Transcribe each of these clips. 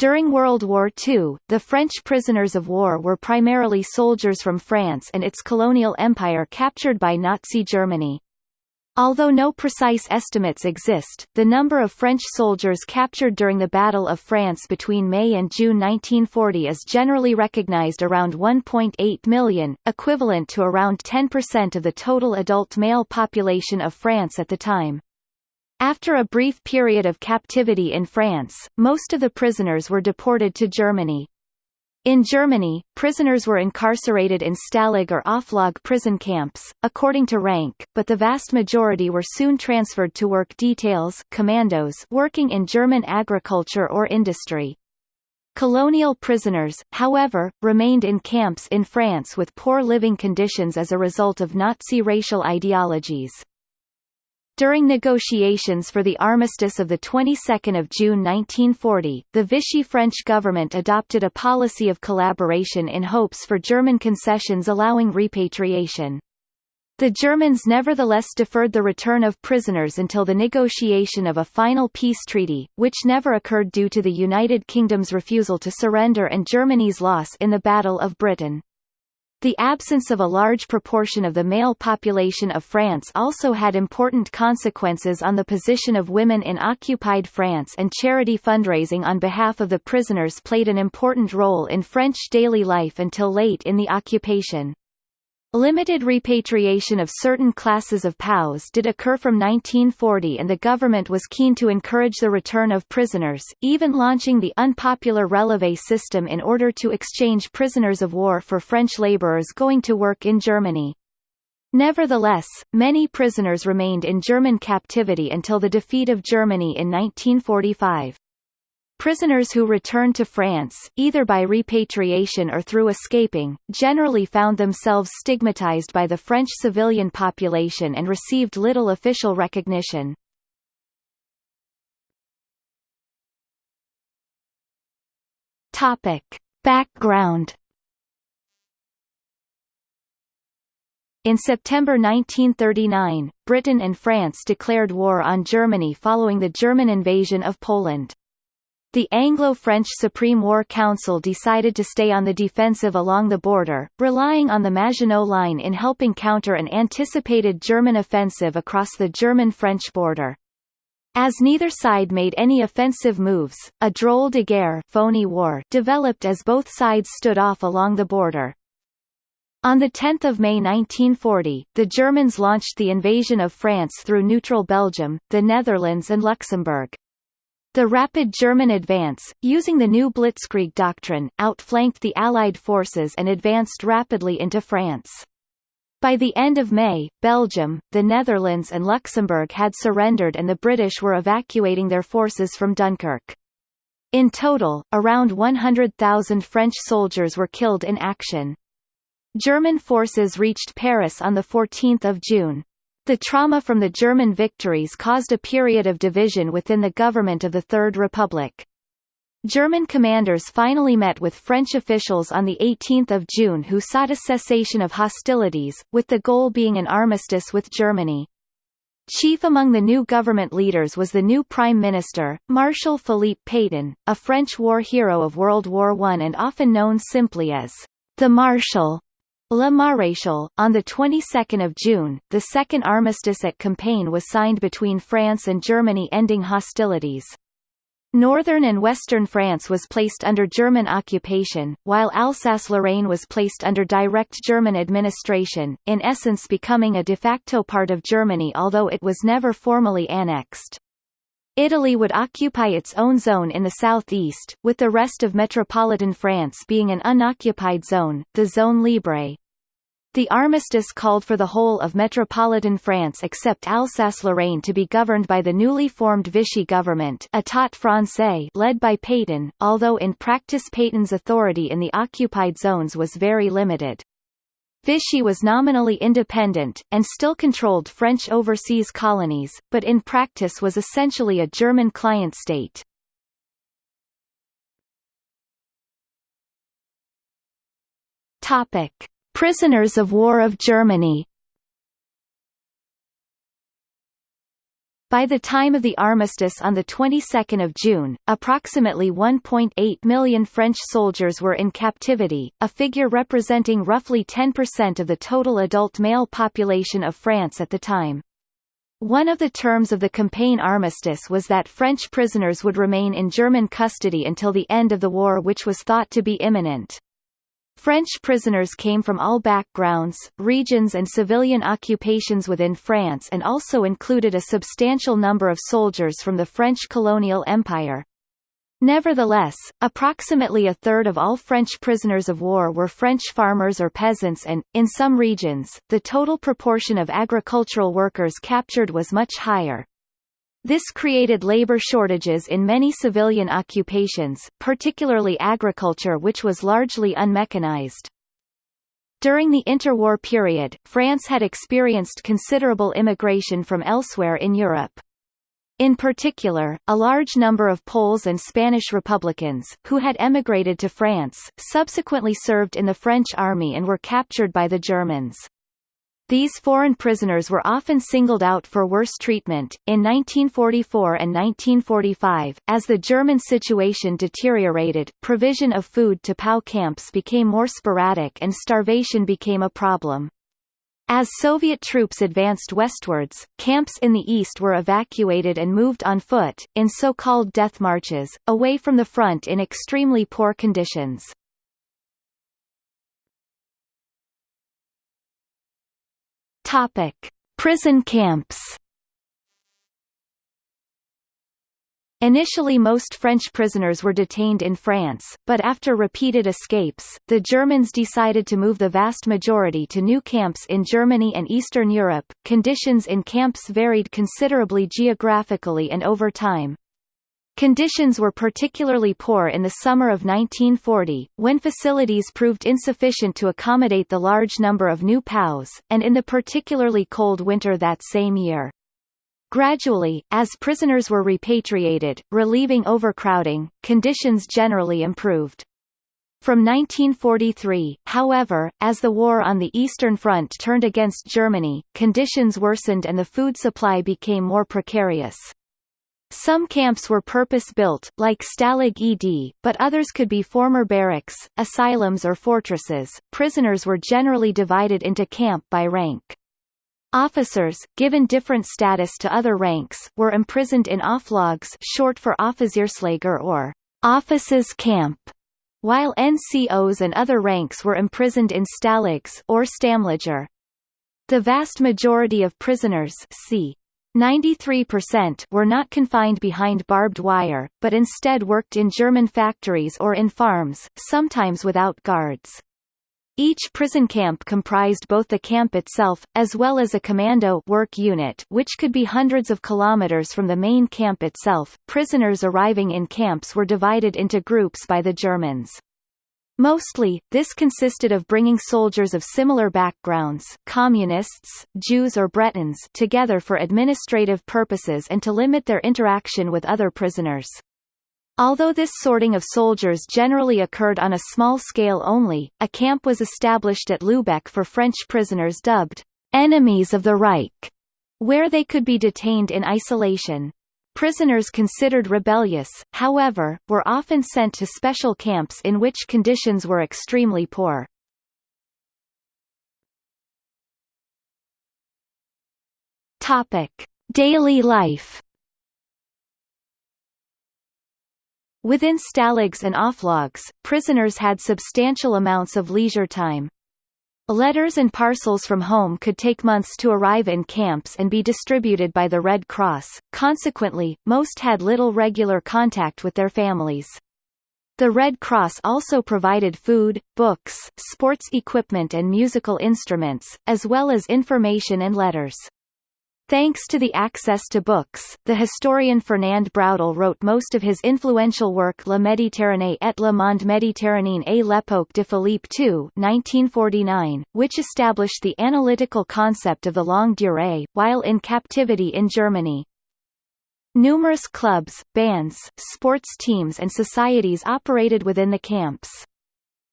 During World War II, the French prisoners of war were primarily soldiers from France and its colonial empire captured by Nazi Germany. Although no precise estimates exist, the number of French soldiers captured during the Battle of France between May and June 1940 is generally recognized around 1.8 million, equivalent to around 10% of the total adult male population of France at the time. After a brief period of captivity in France, most of the prisoners were deported to Germany. In Germany, prisoners were incarcerated in Stalag or Oflag prison camps, according to rank, but the vast majority were soon transferred to work details commandos working in German agriculture or industry. Colonial prisoners, however, remained in camps in France with poor living conditions as a result of Nazi racial ideologies. During negotiations for the armistice of the 22nd of June 1940, the Vichy French government adopted a policy of collaboration in hopes for German concessions allowing repatriation. The Germans nevertheless deferred the return of prisoners until the negotiation of a final peace treaty, which never occurred due to the United Kingdom's refusal to surrender and Germany's loss in the Battle of Britain. The absence of a large proportion of the male population of France also had important consequences on the position of women in occupied France and charity fundraising on behalf of the prisoners played an important role in French daily life until late in the occupation. Limited repatriation of certain classes of POWs did occur from 1940 and the government was keen to encourage the return of prisoners, even launching the unpopular Relevé system in order to exchange prisoners of war for French laborers going to work in Germany. Nevertheless, many prisoners remained in German captivity until the defeat of Germany in 1945. Prisoners who returned to France, either by repatriation or through escaping, generally found themselves stigmatized by the French civilian population and received little official recognition. Topic. Background In September 1939, Britain and France declared war on Germany following the German invasion of Poland. The Anglo-French Supreme War Council decided to stay on the defensive along the border, relying on the Maginot Line in helping counter an anticipated German offensive across the German-French border. As neither side made any offensive moves, a drôle de guerre phony war developed as both sides stood off along the border. On 10 May 1940, the Germans launched the invasion of France through neutral Belgium, the Netherlands and Luxembourg. The rapid German advance, using the new Blitzkrieg doctrine, outflanked the Allied forces and advanced rapidly into France. By the end of May, Belgium, the Netherlands and Luxembourg had surrendered and the British were evacuating their forces from Dunkirk. In total, around 100,000 French soldiers were killed in action. German forces reached Paris on 14 June. The trauma from the German victories caused a period of division within the government of the Third Republic. German commanders finally met with French officials on 18 June who sought a cessation of hostilities, with the goal being an armistice with Germany. Chief among the new government leaders was the new Prime Minister, Marshal Philippe Pétain, a French war hero of World War I and often known simply as the Marshal. Le Maréchal. On the 22nd of June, the second armistice at Compiègne was signed between France and Germany ending hostilities. Northern and western France was placed under German occupation, while Alsace-Lorraine was placed under direct German administration, in essence becoming a de facto part of Germany although it was never formally annexed. Italy would occupy its own zone in the southeast, with the rest of metropolitan France being an unoccupied zone, the Zone Libre. The armistice called for the whole of metropolitan France except Alsace-Lorraine to be governed by the newly formed Vichy government État français led by Pétain, although in practice Pétain's authority in the occupied zones was very limited. Vichy was nominally independent, and still controlled French overseas colonies, but in practice was essentially a German client state. Topic. Prisoners of War of Germany By the time of the armistice on the 22nd of June, approximately 1.8 million French soldiers were in captivity, a figure representing roughly 10% of the total adult male population of France at the time. One of the terms of the campaign armistice was that French prisoners would remain in German custody until the end of the war which was thought to be imminent. French prisoners came from all backgrounds, regions and civilian occupations within France and also included a substantial number of soldiers from the French colonial empire. Nevertheless, approximately a third of all French prisoners of war were French farmers or peasants and, in some regions, the total proportion of agricultural workers captured was much higher. This created labor shortages in many civilian occupations, particularly agriculture which was largely unmechanized. During the interwar period, France had experienced considerable immigration from elsewhere in Europe. In particular, a large number of Poles and Spanish Republicans, who had emigrated to France, subsequently served in the French army and were captured by the Germans. These foreign prisoners were often singled out for worse treatment. In 1944 and 1945, as the German situation deteriorated, provision of food to POW camps became more sporadic and starvation became a problem. As Soviet troops advanced westwards, camps in the east were evacuated and moved on foot, in so-called death marches, away from the front in extremely poor conditions. Topic: Prison camps. Initially most French prisoners were detained in France, but after repeated escapes, the Germans decided to move the vast majority to new camps in Germany and Eastern Europe. Conditions in camps varied considerably geographically and over time. Conditions were particularly poor in the summer of 1940, when facilities proved insufficient to accommodate the large number of new POWs, and in the particularly cold winter that same year. Gradually, as prisoners were repatriated, relieving overcrowding, conditions generally improved. From 1943, however, as the war on the Eastern Front turned against Germany, conditions worsened and the food supply became more precarious. Some camps were purpose-built, like Stalag Ed, but others could be former barracks, asylums or fortresses. Prisoners were generally divided into camp by rank. Officers, given different status to other ranks, were imprisoned in Oflags short for Offizierslager or officers' camp, while NCOs and other ranks were imprisoned in Stalags or Stammlager. The vast majority of prisoners c. 93% were not confined behind barbed wire, but instead worked in German factories or in farms, sometimes without guards. Each prison camp comprised both the camp itself, as well as a commando work unit which could be hundreds of kilometers from the main camp itself. Prisoners arriving in camps were divided into groups by the Germans. Mostly, this consisted of bringing soldiers of similar backgrounds communists, Jews or Bretons together for administrative purposes and to limit their interaction with other prisoners. Although this sorting of soldiers generally occurred on a small scale only, a camp was established at Lübeck for French prisoners dubbed enemies of the Reich, where they could be detained in isolation. Prisoners considered rebellious, however, were often sent to special camps in which conditions were extremely poor. Topic: Daily life. Within stalags and Oflags, prisoners had substantial amounts of leisure time. Letters and parcels from home could take months to arrive in camps and be distributed by the Red Cross, consequently, most had little regular contact with their families. The Red Cross also provided food, books, sports equipment and musical instruments, as well as information and letters. Thanks to the access to books, the historian Fernand Braudel wrote most of his influential work La Méditerranée et le monde méditerranéen à l'époque de Philippe II 1949, which established the analytical concept of the longue durée, while in captivity in Germany. Numerous clubs, bands, sports teams and societies operated within the camps.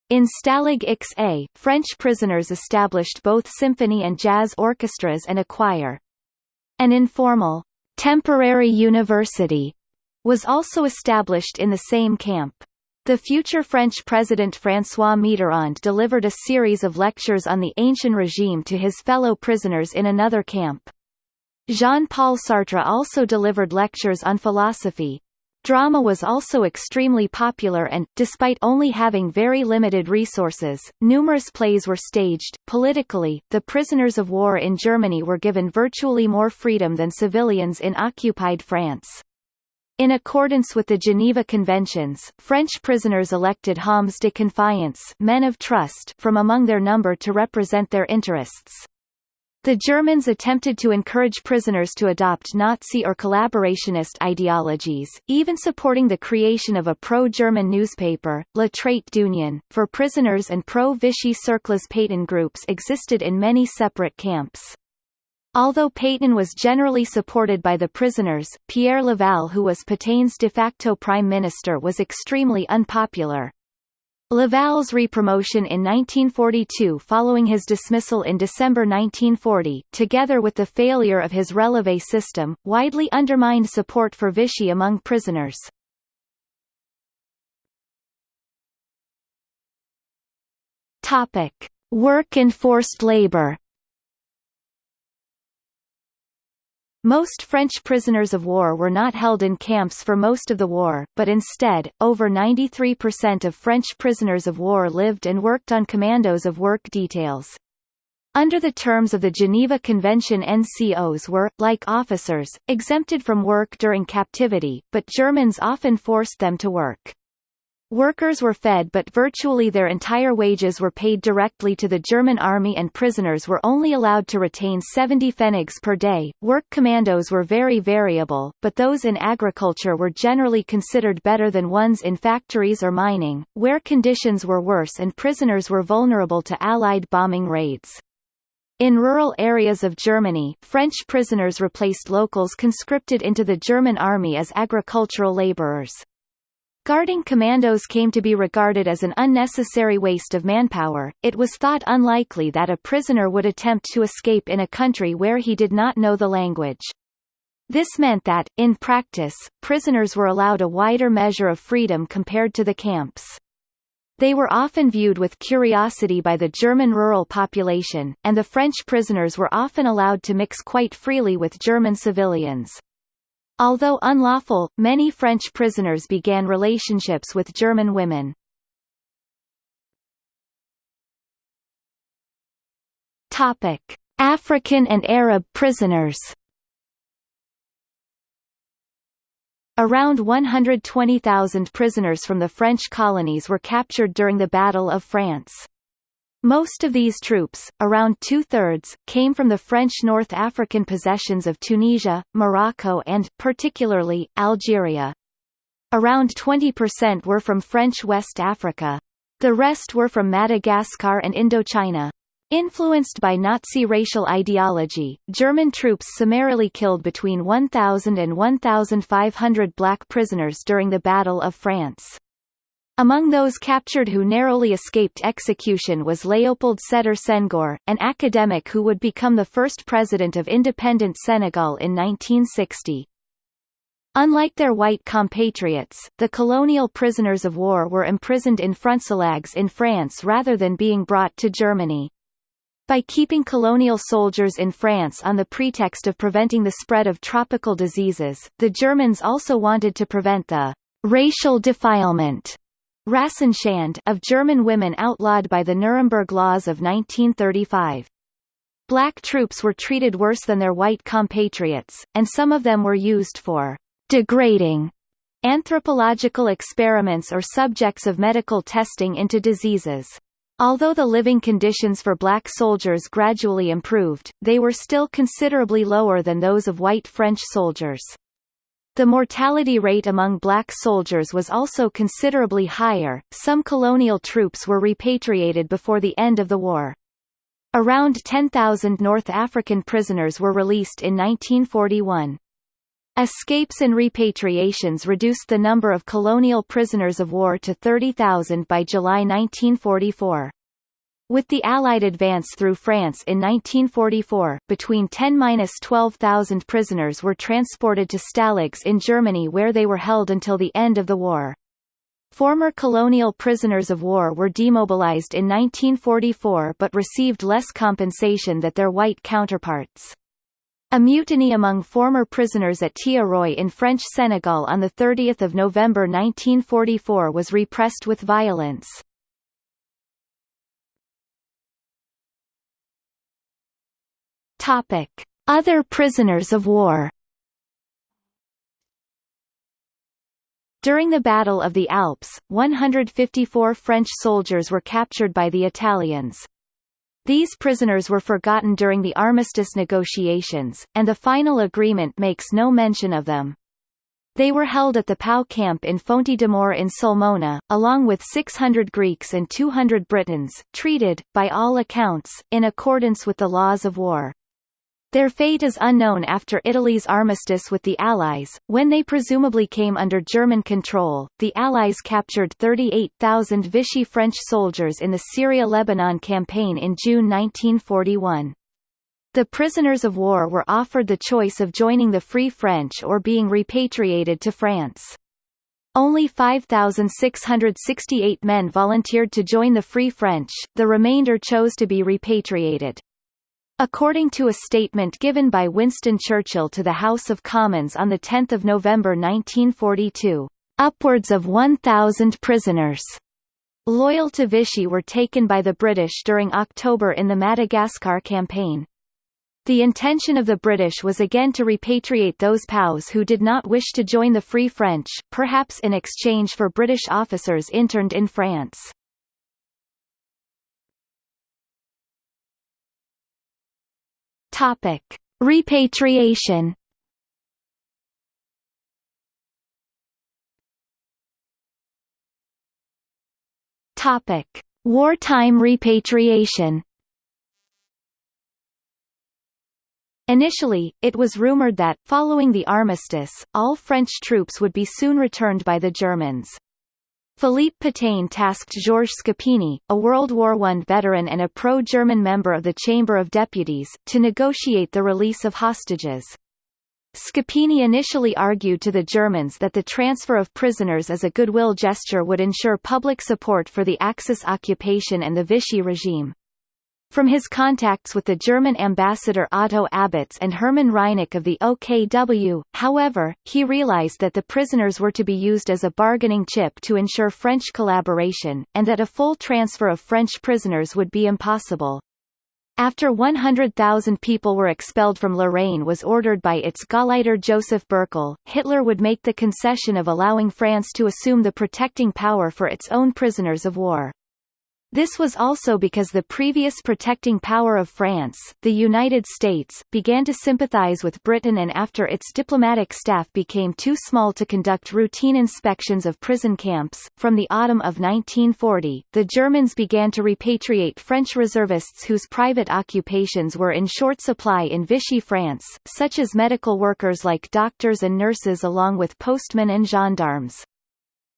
In Stalag XA, French prisoners established both symphony and jazz orchestras and a choir. An informal temporary university was also established in the same camp. The future French President François Mitterrand delivered a series of lectures on the ancient regime to his fellow prisoners in another camp. Jean-Paul Sartre also delivered lectures on philosophy. Drama was also extremely popular and, despite only having very limited resources, numerous plays were staged. Politically, the prisoners of war in Germany were given virtually more freedom than civilians in occupied France. In accordance with the Geneva Conventions, French prisoners elected hommes de confiance men of trust from among their number to represent their interests. The Germans attempted to encourage prisoners to adopt Nazi or collaborationist ideologies, even supporting the creation of a pro-German newspaper, La Trait d'Union, for prisoners and pro-Vichy Cercles Pétain groups existed in many separate camps. Although Pétain was generally supported by the prisoners, Pierre Laval who was Pétain's de facto prime minister was extremely unpopular. Laval's repromotion in 1942 following his dismissal in December 1940, together with the failure of his relevé system, widely undermined support for Vichy among prisoners. Topic: Work and forced labor. Most French prisoners of war were not held in camps for most of the war, but instead, over 93% of French prisoners of war lived and worked on commandos of work details. Under the terms of the Geneva Convention NCOs were, like officers, exempted from work during captivity, but Germans often forced them to work. Workers were fed but virtually their entire wages were paid directly to the German army and prisoners were only allowed to retain 70 pfennigs per day. Work commandos were very variable, but those in agriculture were generally considered better than ones in factories or mining, where conditions were worse and prisoners were vulnerable to Allied bombing raids. In rural areas of Germany, French prisoners replaced locals conscripted into the German army as agricultural laborers. Guarding commandos came to be regarded as an unnecessary waste of manpower. It was thought unlikely that a prisoner would attempt to escape in a country where he did not know the language. This meant that, in practice, prisoners were allowed a wider measure of freedom compared to the camps. They were often viewed with curiosity by the German rural population, and the French prisoners were often allowed to mix quite freely with German civilians. Although unlawful, many French prisoners began relationships with German women. Topic: African and Arab prisoners. Around 120,000 prisoners from the French colonies were captured during the Battle of France. Most of these troops, around two-thirds, came from the French North African possessions of Tunisia, Morocco and, particularly, Algeria. Around 20% were from French West Africa. The rest were from Madagascar and Indochina. Influenced by Nazi racial ideology, German troops summarily killed between 1,000 and 1,500 black prisoners during the Battle of France. Among those captured who narrowly escaped execution was Léopold Sédar Senghor, an academic who would become the first president of independent Senegal in 1960. Unlike their white compatriots, the colonial prisoners of war were imprisoned in Frontstalags in France rather than being brought to Germany. By keeping colonial soldiers in France on the pretext of preventing the spread of tropical diseases, the Germans also wanted to prevent the racial defilement Rassenschande of German women outlawed by the Nuremberg Laws of 1935. Black troops were treated worse than their white compatriots, and some of them were used for degrading anthropological experiments or subjects of medical testing into diseases. Although the living conditions for black soldiers gradually improved, they were still considerably lower than those of white French soldiers. The mortality rate among black soldiers was also considerably higher. Some colonial troops were repatriated before the end of the war. Around 10,000 North African prisoners were released in 1941. Escapes and repatriations reduced the number of colonial prisoners of war to 30,000 by July 1944. With the Allied advance through France in 1944, between 10–12,000 prisoners were transported to Stalags in Germany where they were held until the end of the war. Former colonial prisoners of war were demobilized in 1944 but received less compensation than their white counterparts. A mutiny among former prisoners at Thiaroye in French Senegal on 30 November 1944 was repressed with violence. Topic: Other prisoners of war. During the Battle of the Alps, 154 French soldiers were captured by the Italians. These prisoners were forgotten during the armistice negotiations, and the final agreement makes no mention of them. They were held at the Pau camp in Fonte d'Amore in Sulmona, along with 600 Greeks and 200 Britons, treated, by all accounts, in accordance with the laws of war. Their fate is unknown after Italy's armistice with the Allies, when they presumably came under German control. The Allies captured 38,000 Vichy French soldiers in the Syria-Lebanon campaign in June 1941. The prisoners of war were offered the choice of joining the Free French or being repatriated to France. Only 5,668 men volunteered to join the Free French, the remainder chose to be repatriated. According to a statement given by Winston Churchill to the House of Commons on 10 November 1942, "...upwards of 1,000 prisoners." Loyal to Vichy were taken by the British during October in the Madagascar campaign. The intention of the British was again to repatriate those POWs who did not wish to join the Free French, perhaps in exchange for British officers interned in France. Topic: Repatriation. Topic: Wartime repatriation. Initially, it was rumored that, following the armistice, all French troops would be soon returned by the Germans. Philippe Pétain tasked Georges Scapini, a World War I veteran and a pro-German member of the Chamber of Deputies, to negotiate the release of hostages. Scapini initially argued to the Germans that the transfer of prisoners as a goodwill gesture would ensure public support for the Axis occupation and the Vichy regime. From his contacts with the German ambassador Otto Abetz and Hermann Reinecke of the OKW, however, he realized that the prisoners were to be used as a bargaining chip to ensure French collaboration, and that a full transfer of French prisoners would be impossible. After 100,000 people were expelled from Lorraine was ordered by its Gauleiter Joseph Bürckel, Hitler would make the concession of allowing France to assume the protecting power for its own prisoners of war. This was also because the previous protecting power of France, the United States, began to sympathize with Britain and after its diplomatic staff became too small to conduct routine inspections of prison camps, from the autumn of 1940, the Germans began to repatriate French reservists whose private occupations were in short supply in Vichy France, such as medical workers like doctors and nurses along with postmen and gendarmes.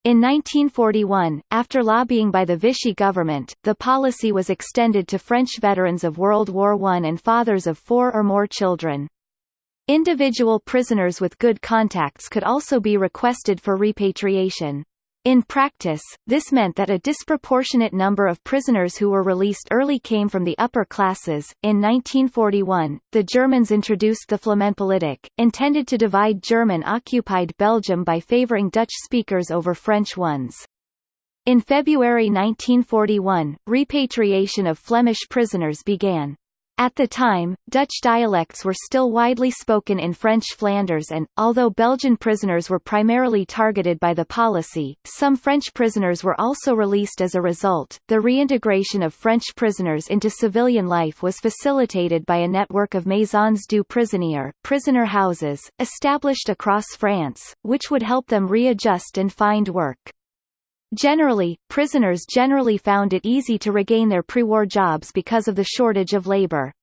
In 1941, after lobbying by the Vichy government, the policy was extended to French veterans of World War I and fathers of four or more children. Individual prisoners with good contacts could also be requested for repatriation. In practice, this meant that a disproportionate number of prisoners who were released early came from the upper classes. In 1941, the Germans introduced the Flamenpolitik, intended to divide German-occupied Belgium by favoring Dutch speakers over French ones. In February 1941, repatriation of Flemish prisoners began. At the time, Dutch dialects were still widely spoken in French Flanders and, although Belgian prisoners were primarily targeted by the policy, some French prisoners were also released as a result. The reintegration of French prisoners into civilian life was facilitated by a network of maisons du prisonnier prisoner houses, established across France, which would help them readjust and find work. Generally, prisoners generally found it easy to regain their pre-war jobs because of the shortage of labor.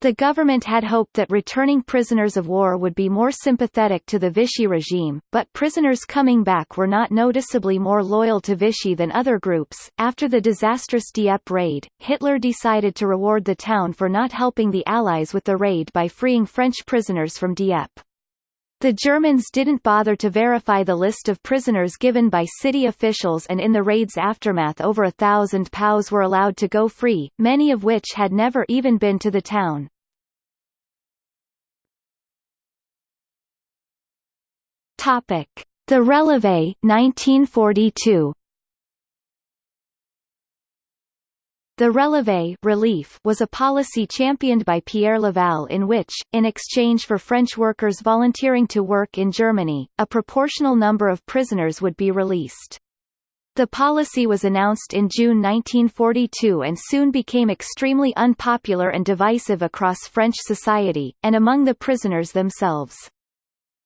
The government had hoped that returning prisoners of war would be more sympathetic to the Vichy regime, but prisoners coming back were not noticeably more loyal to Vichy than other groups. After the disastrous Dieppe raid, Hitler decided to reward the town for not helping the Allies with the raid by freeing French prisoners from Dieppe. The Germans didn't bother to verify the list of prisoners given by city officials and in the raid's aftermath over a thousand POWs were allowed to go free, many of which had never even been to the town. The Releve 1942. The releve relief was a policy championed by Pierre Laval in which, in exchange for French workers volunteering to work in Germany, a proportional number of prisoners would be released. The policy was announced in June 1942 and soon became extremely unpopular and divisive across French society, and among the prisoners themselves.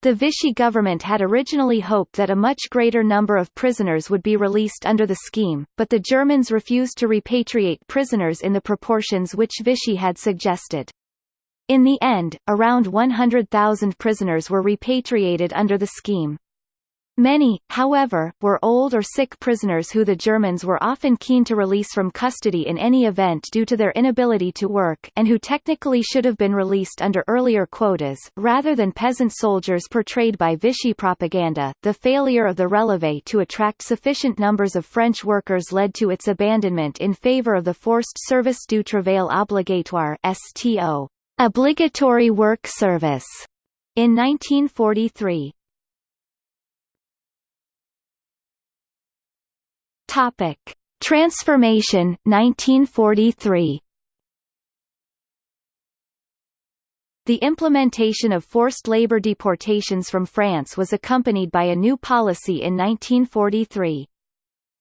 The Vichy government had originally hoped that a much greater number of prisoners would be released under the scheme, but the Germans refused to repatriate prisoners in the proportions which Vichy had suggested. In the end, around 100,000 prisoners were repatriated under the scheme. Many, however, were old or sick prisoners who the Germans were often keen to release from custody in any event due to their inability to work and who technically should have been released under earlier quotas, rather than peasant soldiers portrayed by Vichy propaganda. The failure of the Releve to attract sufficient numbers of French workers led to its abandonment in favor of the Forced Service du Travail Obligatoire STO, obligatory work service, in 1943. Topic: Transformation 1943. The implementation of forced labor deportations from France was accompanied by a new policy in 1943.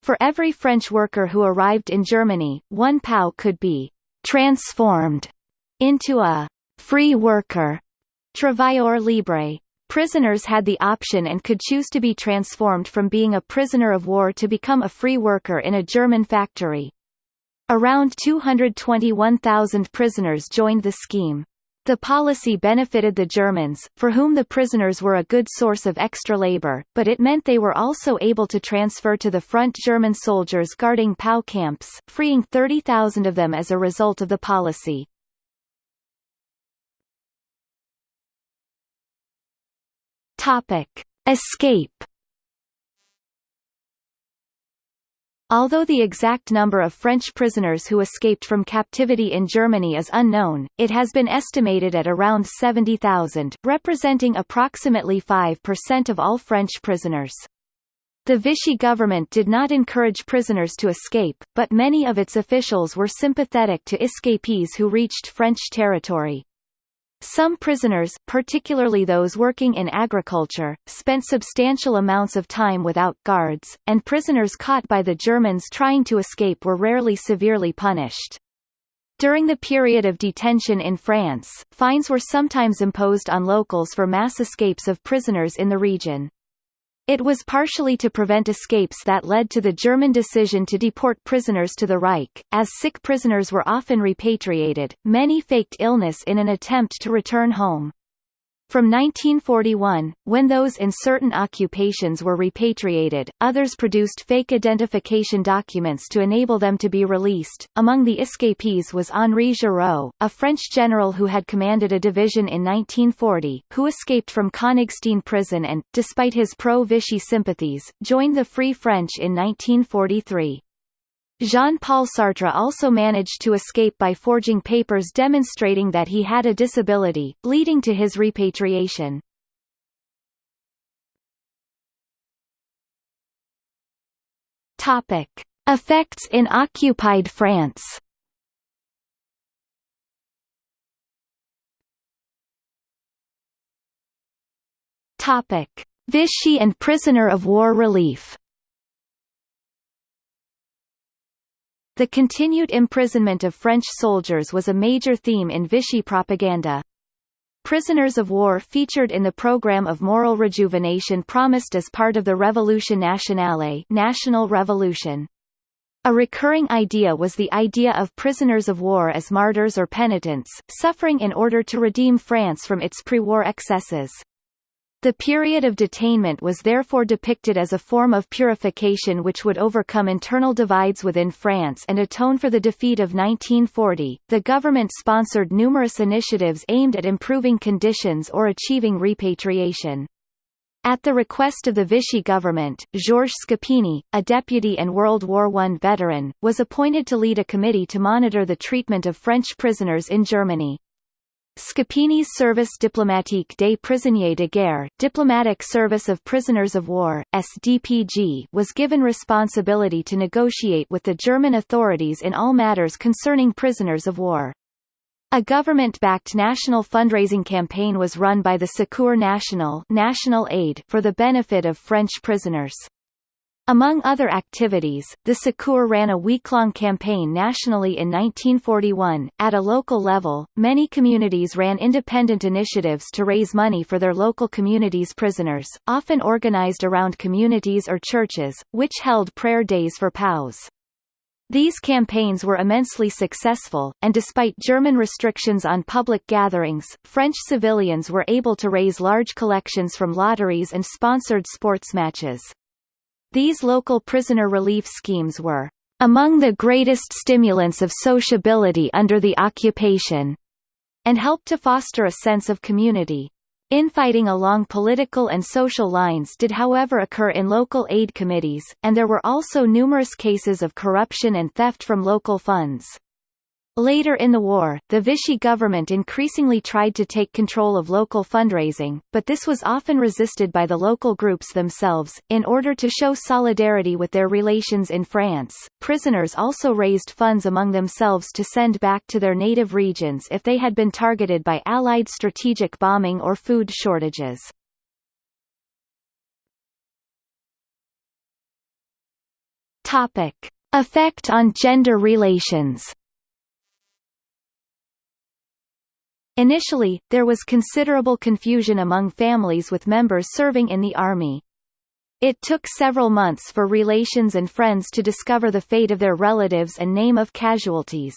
For every French worker who arrived in Germany, one POW could be transformed into a free worker, travailleur libre. Prisoners had the option and could choose to be transformed from being a prisoner of war to become a free worker in a German factory. Around 221,000 prisoners joined the scheme. The policy benefited the Germans, for whom the prisoners were a good source of extra labor, but it meant they were also able to transfer to the front German soldiers guarding POW camps, freeing 30,000 of them as a result of the policy. Topic: Escape. Although the exact number of French prisoners who escaped from captivity in Germany is unknown, it has been estimated at around 70,000, representing approximately 5% of all French prisoners. The Vichy government did not encourage prisoners to escape, but many of its officials were sympathetic to escapees who reached French territory. Some prisoners, particularly those working in agriculture, spent substantial amounts of time without guards, and prisoners caught by the Germans trying to escape were rarely severely punished. During the period of detention in France, fines were sometimes imposed on locals for mass escapes of prisoners in the region. It was partially to prevent escapes that led to the German decision to deport prisoners to the Reich, as sick prisoners were often repatriated, many faked illness in an attempt to return home. From 1941, when those in certain occupations were repatriated, others produced fake identification documents to enable them to be released. Among the escapees was Henri Giraud, a French general who had commanded a division in 1940, who escaped from Konigstein prison and, despite his pro-Vichy sympathies, joined the Free French in 1943. Jean-Paul Sartre also managed to escape by forging papers demonstrating that he had a disability, leading to his repatriation. Topic: Effects in occupied France. Topic: Vichy and prisoner of war relief. The continued imprisonment of French soldiers was a major theme in Vichy propaganda. Prisoners of war featured in the program of moral rejuvenation promised as part of the Révolution nationale national revolution. A recurring idea was the idea of prisoners of war as martyrs or penitents, suffering in order to redeem France from its pre-war excesses. The period of detainment was therefore depicted as a form of purification which would overcome internal divides within France and atone for the defeat of 1940. The government sponsored numerous initiatives aimed at improving conditions or achieving repatriation. At the request of the Vichy government, Georges Scapini, a deputy and World War I veteran, was appointed to lead a committee to monitor the treatment of French prisoners in Germany. Scapini's Service diplomatique des prisonniers de guerre Diplomatic Service of Prisoners of War, SDPG was given responsibility to negotiate with the German authorities in all matters concerning prisoners of war. A government-backed national fundraising campaign was run by the Secours National National Aid for the benefit of French prisoners. Among other activities, the Secours ran a week-long campaign nationally in 1941. At a local level, many communities ran independent initiatives to raise money for their local communities' prisoners, often organized around communities or churches, which held prayer days for POWs. These campaigns were immensely successful, and despite German restrictions on public gatherings, French civilians were able to raise large collections from lotteries and sponsored sports matches. These local prisoner relief schemes were among the greatest stimulants of sociability under the occupation, and helped to foster a sense of community. Infighting along political and social lines did however occur in local aid committees, and there were also numerous cases of corruption and theft from local funds. Later in the war, the Vichy government increasingly tried to take control of local fundraising, but this was often resisted by the local groups themselves. In order to show solidarity with their relations in France, prisoners also raised funds among themselves to send back to their native regions if they had been targeted by Allied strategic bombing or food shortages. Topic: Effect on gender relations. Initially, there was considerable confusion among families with members serving in the army. It took several months for relations and friends to discover the fate of their relatives and name of casualties.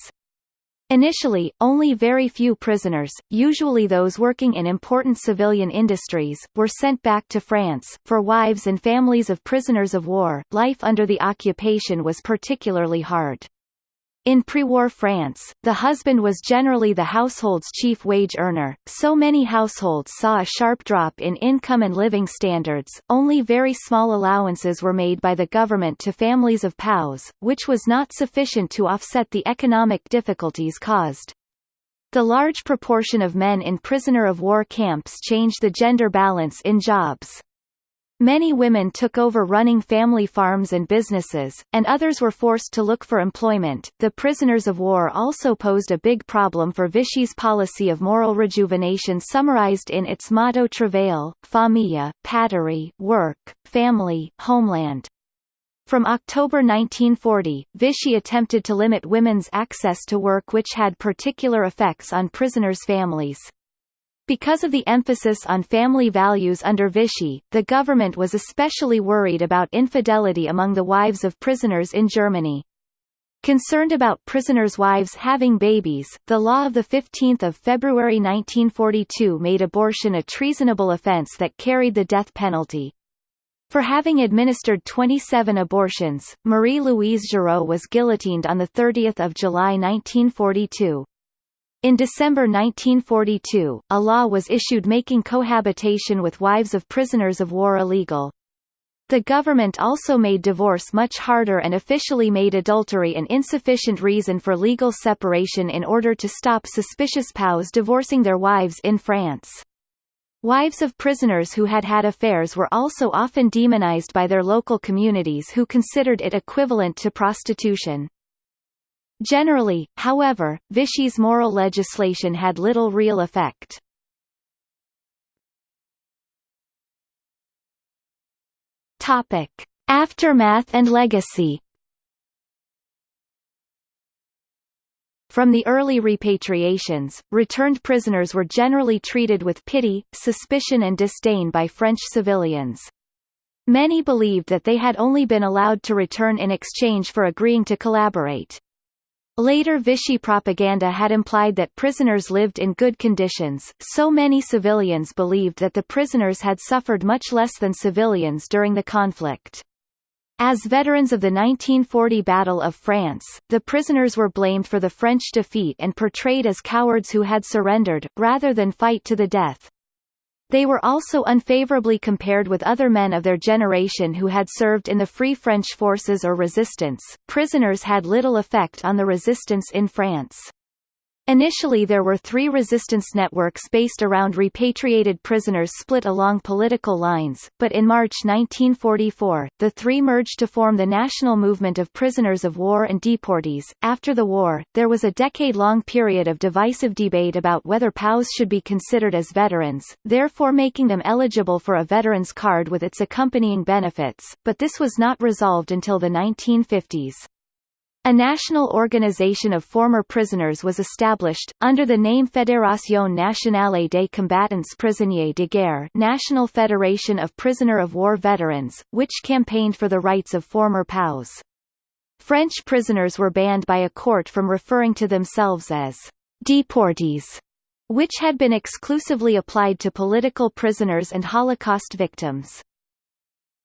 Initially, only very few prisoners, usually those working in important civilian industries, were sent back to France. For wives and families of prisoners of war, life under the occupation was particularly hard. In pre-war France, the husband was generally the household's chief wage earner, so many households saw a sharp drop in income and living standards. Only very small allowances were made by the government to families of POWs, which was not sufficient to offset the economic difficulties caused. The large proportion of men in prisoner of war camps changed the gender balance in jobs. Many women took over running family farms and businesses, and others were forced to look for employment. The prisoners of war also posed a big problem for Vichy's policy of moral rejuvenation summarized in its motto Travail, Famille, Patrie, Work, Family, Homeland. From October 1940, Vichy attempted to limit women's access to work which had particular effects on prisoners' families. Because of the emphasis on family values under Vichy, the government was especially worried about infidelity among the wives of prisoners in Germany. Concerned about prisoners' wives having babies, the law of 15 February 1942 made abortion a treasonable offense that carried the death penalty. For having administered 27 abortions, Marie-Louise Giraud was guillotined on 30 July 1942. In December 1942, a law was issued making cohabitation with wives of prisoners of war illegal. The government also made divorce much harder and officially made adultery an insufficient reason for legal separation in order to stop suspicious POWs divorcing their wives in France. Wives of prisoners who had had affairs were also often demonized by their local communities who considered it equivalent to prostitution. Generally, however, Vichy's moral legislation had little real effect. Topic: Aftermath and legacy. From the early repatriations, returned prisoners were generally treated with pity, suspicion and disdain by French civilians. Many believed that they had only been allowed to return in exchange for agreeing to collaborate. Later Vichy propaganda had implied that prisoners lived in good conditions, so many civilians believed that the prisoners had suffered much less than civilians during the conflict. As veterans of the 1940 Battle of France, the prisoners were blamed for the French defeat and portrayed as cowards who had surrendered, rather than fight to the death. They were also unfavorably compared with other men of their generation who had served in the Free French forces or resistance. Prisoners had little effect on the resistance in France. Initially there were three resistance networks based around repatriated prisoners split along political lines, but in March 1944, the three merged to form the National Movement of Prisoners of War and Deportees. After the war, there was a decade-long period of divisive debate about whether POWs should be considered as veterans, therefore making them eligible for a veteran's card with its accompanying benefits, but this was not resolved until the 1950s. A national organization of former prisoners was established, under the name Fédération Nationale des Combattants Prisonniers de Guerre National Federation of Prisoner of War Veterans, which campaigned for the rights of former POWs. French prisoners were banned by a court from referring to themselves as «deportees», which had been exclusively applied to political prisoners and Holocaust victims.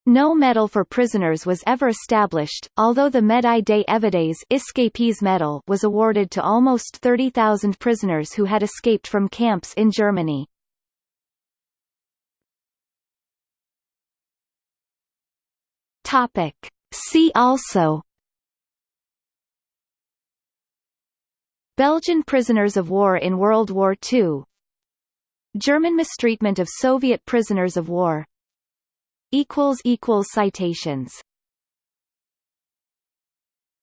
No medal for prisoners was ever established, although the Médaille des Évadés escapees medal was awarded to almost 30,000 prisoners who had escaped from camps in Germany. Topic. See also Belgian prisoners of war in World War II German mistreatment of Soviet prisoners of war equals equals citations